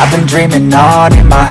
I've been dreaming on in my